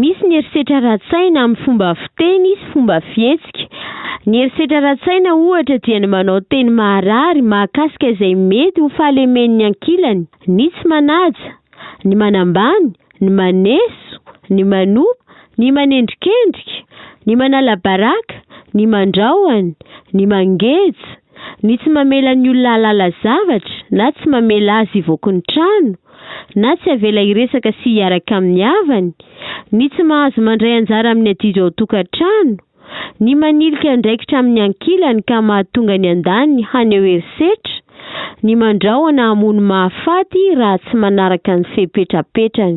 Misy ny herisetra ara-tsaina amin'ny fomba fiteny sy fomba fihetsika. Ny herisetra ara-tsaina, ohatra, dia ny manao teny maharary mahakasika izay mety ho fahalemen'ny ankilany, ny tsy manaja, ny manambany, ny maneso, ny manoa, ny manendrikendrika, ny manala baraka, ny mandrahona, ny mangeja, ny tsy mamela ny olona hahalala zavatra na tsy mamela azy hivoaka ny trano na tsy avela hiresaka sy hiaraka amin'ny havany, ny tsy mahazo mandray anjara amin'ny adidy ao an-tokantrano, ny manilika andraikitra amin'ny ankilany ka mahatonga ny andaniny haneho herisetra, ny mandrahona hamono mahafaty raha tsy manaraka ny fepetrapetrany.